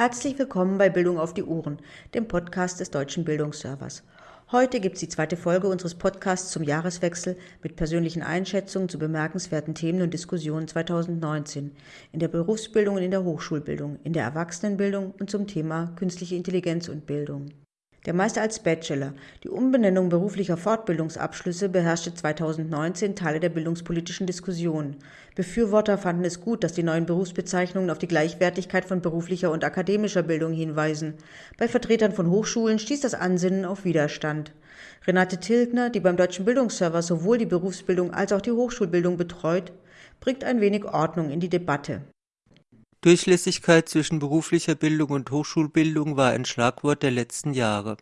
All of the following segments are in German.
Herzlich willkommen bei Bildung auf die Ohren, dem Podcast des Deutschen Bildungsservers. Heute gibt es die zweite Folge unseres Podcasts zum Jahreswechsel mit persönlichen Einschätzungen zu bemerkenswerten Themen und Diskussionen 2019 in der Berufsbildung und in der Hochschulbildung, in der Erwachsenenbildung und zum Thema künstliche Intelligenz und Bildung. Der Meister als Bachelor, die Umbenennung beruflicher Fortbildungsabschlüsse beherrschte 2019 Teile der bildungspolitischen Diskussion. Befürworter fanden es gut, dass die neuen Berufsbezeichnungen auf die Gleichwertigkeit von beruflicher und akademischer Bildung hinweisen. Bei Vertretern von Hochschulen stieß das Ansinnen auf Widerstand. Renate Tilgner, die beim Deutschen Bildungsserver sowohl die Berufsbildung als auch die Hochschulbildung betreut, bringt ein wenig Ordnung in die Debatte. Durchlässigkeit zwischen beruflicher Bildung und Hochschulbildung war ein Schlagwort der letzten Jahre.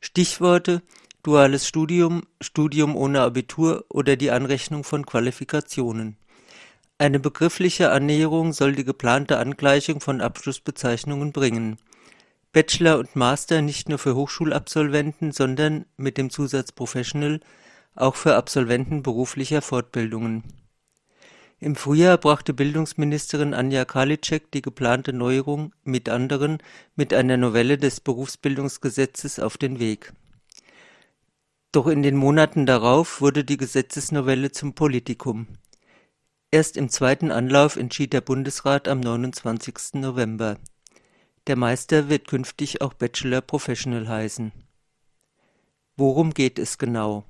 Stichworte duales Studium, Studium ohne Abitur oder die Anrechnung von Qualifikationen. Eine begriffliche Annäherung soll die geplante Angleichung von Abschlussbezeichnungen bringen. Bachelor und Master nicht nur für Hochschulabsolventen, sondern mit dem Zusatz Professional auch für Absolventen beruflicher Fortbildungen im Frühjahr brachte Bildungsministerin Anja Karliczek die geplante Neuerung mit anderen mit einer Novelle des Berufsbildungsgesetzes auf den Weg. Doch in den Monaten darauf wurde die Gesetzesnovelle zum Politikum. Erst im zweiten Anlauf entschied der Bundesrat am 29. November. Der Meister wird künftig auch Bachelor Professional heißen. Worum geht es genau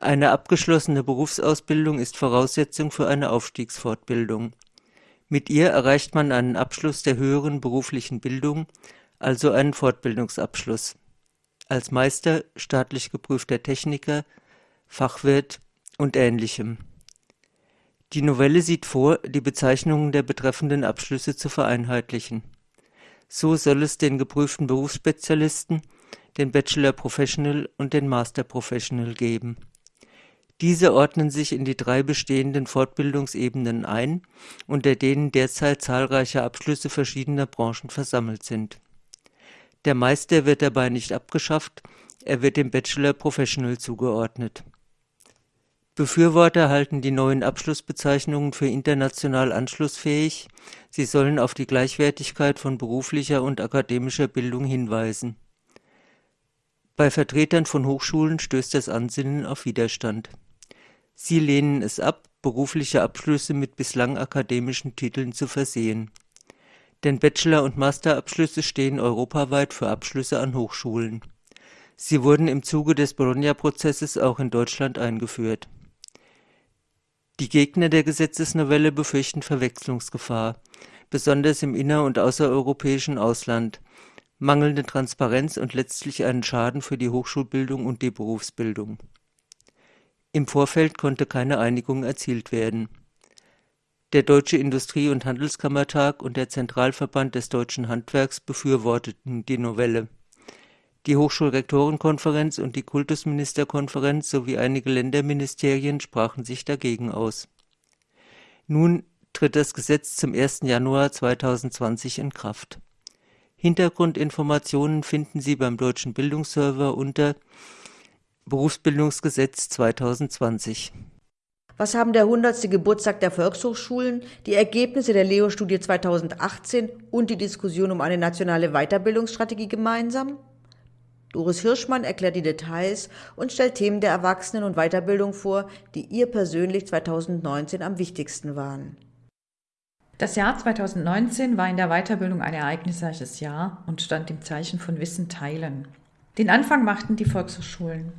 eine abgeschlossene Berufsausbildung ist Voraussetzung für eine Aufstiegsfortbildung. Mit ihr erreicht man einen Abschluss der höheren beruflichen Bildung, also einen Fortbildungsabschluss. Als Meister, staatlich geprüfter Techniker, Fachwirt und ähnlichem. Die Novelle sieht vor, die Bezeichnungen der betreffenden Abschlüsse zu vereinheitlichen. So soll es den geprüften Berufsspezialisten, den Bachelor Professional und den Master Professional geben diese ordnen sich in die drei bestehenden Fortbildungsebenen ein, unter denen derzeit zahlreiche Abschlüsse verschiedener Branchen versammelt sind. Der Meister wird dabei nicht abgeschafft, er wird dem Bachelor Professional zugeordnet. Befürworter halten die neuen Abschlussbezeichnungen für international anschlussfähig, sie sollen auf die Gleichwertigkeit von beruflicher und akademischer Bildung hinweisen. Bei Vertretern von Hochschulen stößt das Ansinnen auf Widerstand Sie lehnen es ab, berufliche Abschlüsse mit bislang akademischen Titeln zu versehen. Denn Bachelor und Masterabschlüsse stehen europaweit für Abschlüsse an Hochschulen. Sie wurden im Zuge des Bologna-Prozesses auch in Deutschland eingeführt. Die Gegner der Gesetzesnovelle befürchten Verwechslungsgefahr, besonders im inner- und außereuropäischen Ausland, mangelnde Transparenz und letztlich einen Schaden für die Hochschulbildung und die Berufsbildung im Vorfeld konnte keine Einigung erzielt werden. Der Deutsche Industrie- und Handelskammertag und der Zentralverband des deutschen Handwerks befürworteten die Novelle. Die Hochschulrektorenkonferenz und die Kultusministerkonferenz sowie einige Länderministerien sprachen sich dagegen aus. Nun tritt das Gesetz zum 1. Januar 2020 in Kraft. Hintergrundinformationen finden Sie beim Deutschen Bildungsserver unter Berufsbildungsgesetz 2020. Was haben der 100. Geburtstag der Volkshochschulen, die Ergebnisse der Leo-Studie 2018 und die Diskussion um eine nationale Weiterbildungsstrategie gemeinsam? Doris Hirschmann erklärt die Details und stellt Themen der Erwachsenen- und Weiterbildung vor, die ihr persönlich 2019 am wichtigsten waren. Das Jahr 2019 war in der Weiterbildung ein ereignisreiches Jahr und stand im Zeichen von Wissen teilen. Den Anfang machten die Volkshochschulen.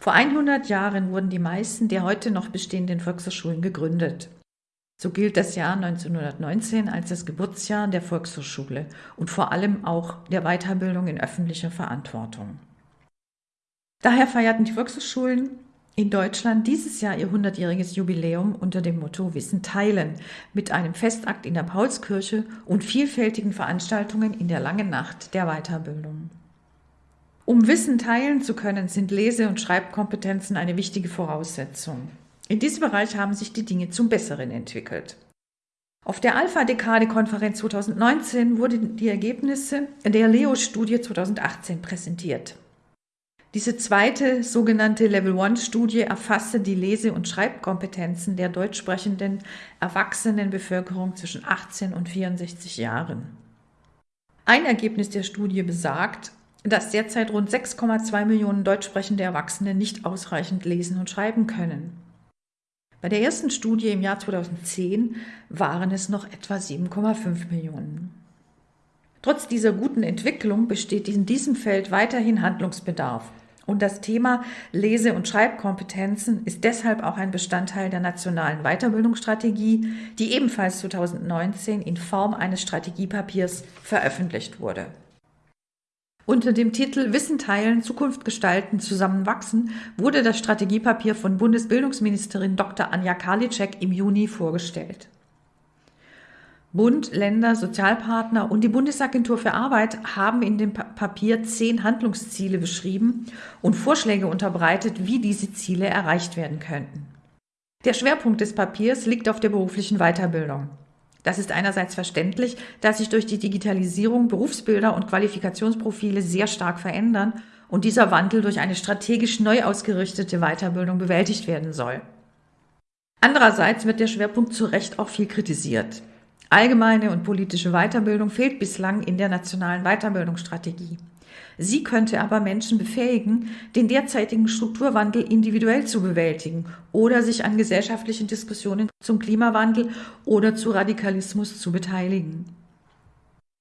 Vor 100 Jahren wurden die meisten der heute noch bestehenden Volkshochschulen gegründet. So gilt das Jahr 1919 als das Geburtsjahr der Volkshochschule und vor allem auch der Weiterbildung in öffentlicher Verantwortung. Daher feierten die Volkshochschulen in Deutschland dieses Jahr ihr 100-jähriges Jubiläum unter dem Motto Wissen teilen mit einem Festakt in der Paulskirche und vielfältigen Veranstaltungen in der langen Nacht der Weiterbildung. Um Wissen teilen zu können, sind Lese- und Schreibkompetenzen eine wichtige Voraussetzung. In diesem Bereich haben sich die Dinge zum Besseren entwickelt. Auf der Alpha-Dekade-Konferenz 2019 wurden die Ergebnisse der Leo-Studie 2018 präsentiert. Diese zweite sogenannte Level-1-Studie erfasste die Lese- und Schreibkompetenzen der deutschsprechenden erwachsenen Bevölkerung zwischen 18 und 64 Jahren. Ein Ergebnis der Studie besagt, dass derzeit rund 6,2 Millionen deutschsprechende Erwachsene nicht ausreichend lesen und schreiben können. Bei der ersten Studie im Jahr 2010 waren es noch etwa 7,5 Millionen. Trotz dieser guten Entwicklung besteht in diesem Feld weiterhin Handlungsbedarf. Und das Thema Lese- und Schreibkompetenzen ist deshalb auch ein Bestandteil der nationalen Weiterbildungsstrategie, die ebenfalls 2019 in Form eines Strategiepapiers veröffentlicht wurde. Unter dem Titel Wissen teilen, Zukunft gestalten, zusammenwachsen wurde das Strategiepapier von Bundesbildungsministerin Dr. Anja Karliczek im Juni vorgestellt. Bund, Länder, Sozialpartner und die Bundesagentur für Arbeit haben in dem Papier zehn Handlungsziele beschrieben und Vorschläge unterbreitet, wie diese Ziele erreicht werden könnten. Der Schwerpunkt des Papiers liegt auf der beruflichen Weiterbildung. Das ist einerseits verständlich, da sich durch die Digitalisierung Berufsbilder und Qualifikationsprofile sehr stark verändern und dieser Wandel durch eine strategisch neu ausgerichtete Weiterbildung bewältigt werden soll. Andererseits wird der Schwerpunkt zu Recht auch viel kritisiert. Allgemeine und politische Weiterbildung fehlt bislang in der nationalen Weiterbildungsstrategie. Sie könnte aber Menschen befähigen, den derzeitigen Strukturwandel individuell zu bewältigen oder sich an gesellschaftlichen Diskussionen zum Klimawandel oder zu Radikalismus zu beteiligen.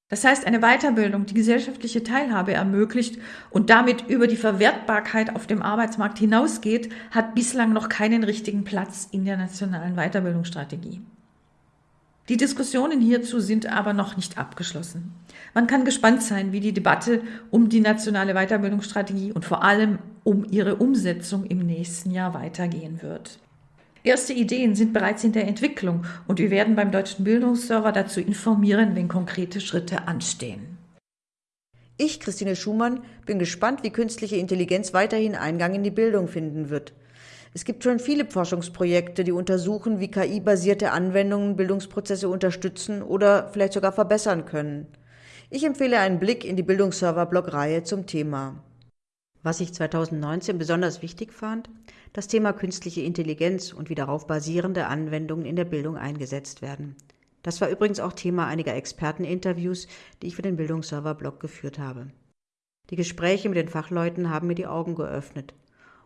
Das heißt, eine Weiterbildung, die gesellschaftliche Teilhabe ermöglicht und damit über die Verwertbarkeit auf dem Arbeitsmarkt hinausgeht, hat bislang noch keinen richtigen Platz in der nationalen Weiterbildungsstrategie. Die Diskussionen hierzu sind aber noch nicht abgeschlossen. Man kann gespannt sein, wie die Debatte um die nationale Weiterbildungsstrategie und vor allem um ihre Umsetzung im nächsten Jahr weitergehen wird. Erste Ideen sind bereits in der Entwicklung und wir werden beim Deutschen Bildungsserver dazu informieren, wenn konkrete Schritte anstehen. Ich, Christine Schumann, bin gespannt, wie künstliche Intelligenz weiterhin Eingang in die Bildung finden wird. Es gibt schon viele Forschungsprojekte, die untersuchen, wie KI-basierte Anwendungen Bildungsprozesse unterstützen oder vielleicht sogar verbessern können. Ich empfehle einen Blick in die Bildungsserver-Blog-Reihe zum Thema. Was ich 2019 besonders wichtig fand, das Thema künstliche Intelligenz und wie darauf basierende Anwendungen in der Bildung eingesetzt werden. Das war übrigens auch Thema einiger Experteninterviews, die ich für den Bildungsserver-Blog geführt habe. Die Gespräche mit den Fachleuten haben mir die Augen geöffnet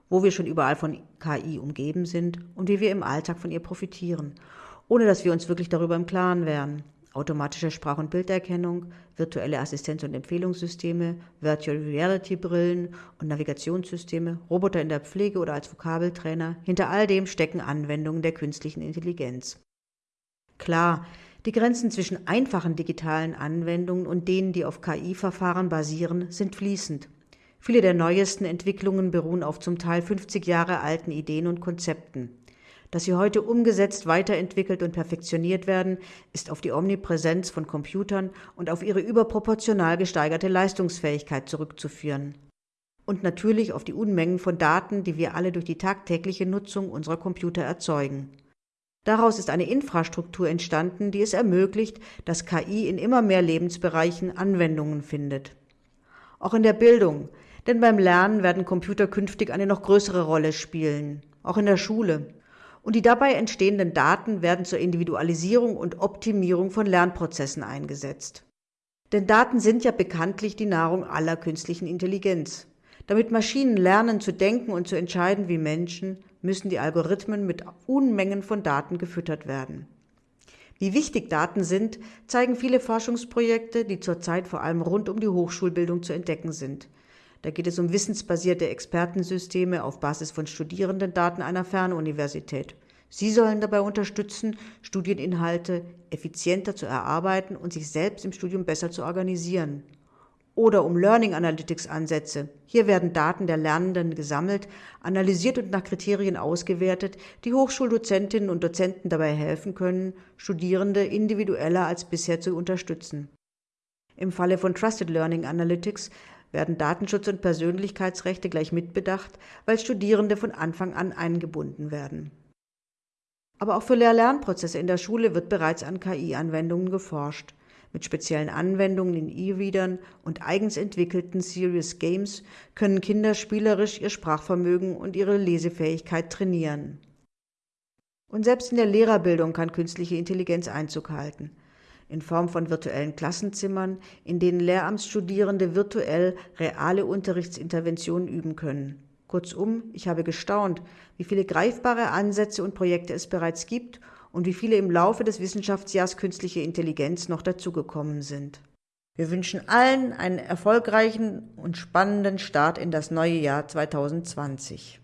wo wir schon überall von KI umgeben sind und wie wir im Alltag von ihr profitieren, ohne dass wir uns wirklich darüber im Klaren wären. Automatische Sprach- und Bilderkennung, virtuelle Assistenz- und Empfehlungssysteme, Virtual Reality Brillen und Navigationssysteme, Roboter in der Pflege oder als Vokabeltrainer, hinter all dem stecken Anwendungen der künstlichen Intelligenz. Klar, die Grenzen zwischen einfachen digitalen Anwendungen und denen, die auf KI-Verfahren basieren, sind fließend. Viele der neuesten Entwicklungen beruhen auf zum Teil 50 Jahre alten Ideen und Konzepten. Dass sie heute umgesetzt, weiterentwickelt und perfektioniert werden, ist auf die Omnipräsenz von Computern und auf ihre überproportional gesteigerte Leistungsfähigkeit zurückzuführen. Und natürlich auf die Unmengen von Daten, die wir alle durch die tagtägliche Nutzung unserer Computer erzeugen. Daraus ist eine Infrastruktur entstanden, die es ermöglicht, dass KI in immer mehr Lebensbereichen Anwendungen findet. Auch in der Bildung, denn beim Lernen werden Computer künftig eine noch größere Rolle spielen, auch in der Schule. Und die dabei entstehenden Daten werden zur Individualisierung und Optimierung von Lernprozessen eingesetzt. Denn Daten sind ja bekanntlich die Nahrung aller künstlichen Intelligenz. Damit Maschinen lernen zu denken und zu entscheiden wie Menschen, müssen die Algorithmen mit Unmengen von Daten gefüttert werden. Wie wichtig Daten sind, zeigen viele Forschungsprojekte, die zurzeit vor allem rund um die Hochschulbildung zu entdecken sind. Da geht es um wissensbasierte Expertensysteme auf Basis von Studierendendaten einer Fernuniversität. Sie sollen dabei unterstützen, Studieninhalte effizienter zu erarbeiten und sich selbst im Studium besser zu organisieren. Oder um Learning Analytics Ansätze. Hier werden Daten der Lernenden gesammelt, analysiert und nach Kriterien ausgewertet, die Hochschuldozentinnen und Dozenten dabei helfen können, Studierende individueller als bisher zu unterstützen. Im Falle von Trusted Learning Analytics werden Datenschutz und Persönlichkeitsrechte gleich mitbedacht, weil Studierende von Anfang an eingebunden werden. Aber auch für Lehr-Lernprozesse in der Schule wird bereits an KI-Anwendungen geforscht. Mit speziellen Anwendungen in E-Readern und eigens entwickelten Serious Games können Kinder spielerisch ihr Sprachvermögen und ihre Lesefähigkeit trainieren. Und selbst in der Lehrerbildung kann künstliche Intelligenz Einzug halten. In Form von virtuellen Klassenzimmern, in denen Lehramtsstudierende virtuell reale Unterrichtsinterventionen üben können. Kurzum, ich habe gestaunt, wie viele greifbare Ansätze und Projekte es bereits gibt und wie viele im Laufe des Wissenschaftsjahrs künstliche Intelligenz noch dazugekommen sind. Wir wünschen allen einen erfolgreichen und spannenden Start in das neue Jahr 2020.